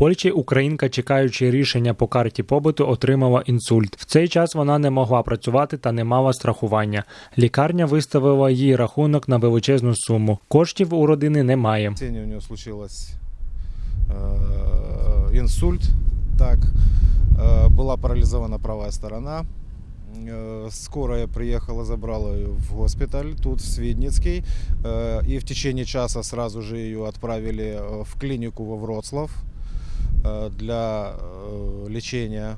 Польщі українка, чекаючи рішення по карті побуту, отримала інсульт. В цей час вона не могла працювати та не мала страхування. Лікарня виставила їй рахунок на величезну суму. Коштів у родини немає. В тени у нее случилось э, инсульт, так, э, была парализована правая сторона. Э, Скорая приехала, забрала ее в госпиталь, тут в Свидницкий, э, и в течение часа сразу же ее отправили э, в клинику во Вроцлав э, для э, лечения.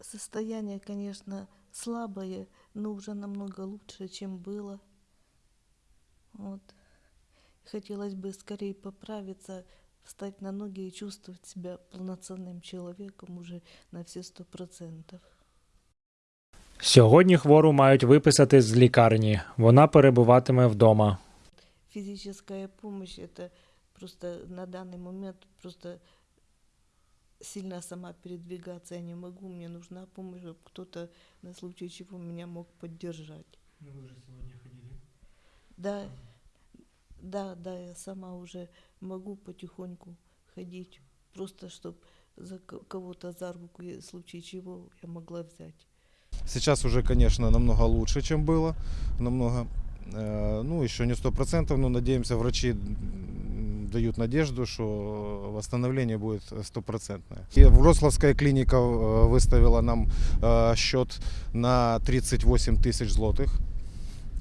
Состояние, конечно, слабое, но уже намного лучше, чем было. Вот. Хотелось бы скорее поправиться, встать на ноги и чувствовать себя полноценным человеком уже на все сто процентов. Сьогодні хвору мають виписати з лікарні. Вона перебуватиме вдома. Физическая помощь это просто на данный момент просто сильно сама передвигаться я не могу. Мне нужна помощь, чтобы кто-то на случай чего меня мог поддержать. Да, да, да, я сама уже могу потихоньку ходить, просто чтобы за ко- кого-то за руку, в случае чего я могла взять. Сейчас уже, конечно, намного лучше, чем было. Намного. Э, Ну, еще не сто процентов, но надеемся, врачи дают надежду, что восстановление будет стопроцентное. И Вроцлавская клиника э, выставила нам э, счет на 38 тысяч злотых.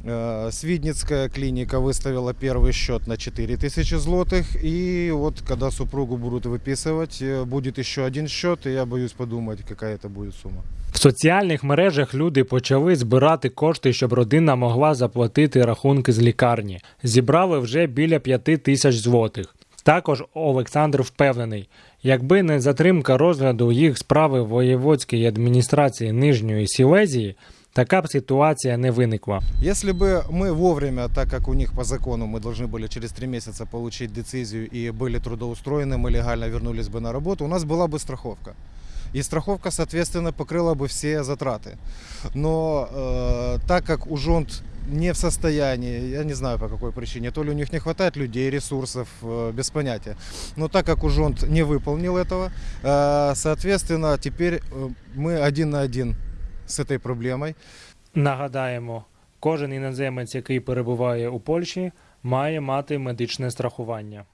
Э, Свидницкая клиника выставила первый счет на 4 тысячи злотых. И вот когда супругу будут выписывать, э, будет еще один счет, и я боюсь подумать, какая это будет сумма. В соціальних мережах люди почали збирати кошти, щоб родина могла заплатити рахунки з лікарні. Зібрали вже біля п'яти тисяч злотих. Також Олександр впевнений, якби не затримка розгляду їх справи в воєводській адміністрації Нижньої Сілезії, така б ситуація не виникла. Если бы мы вовремя, так как у них по закону мы должны были через три месяца получить децизию и были трудоустроены, мы легально вернулись бы на работу, у нас была бы страховка. И страховка, соответственно, покрыла бы все затраты. Но э, так как Ужонт не в состоянии, я не знаю по какой причине, то ли у них не хватает людей, ресурсов, э, без понятия. Но так как Ужонт не выполнил этого, э, соответственно, теперь э, мы один на один с этой проблемой. Нагадаємо, кожен іноземець, який перебуває у Польщі, має мати медичне страхування.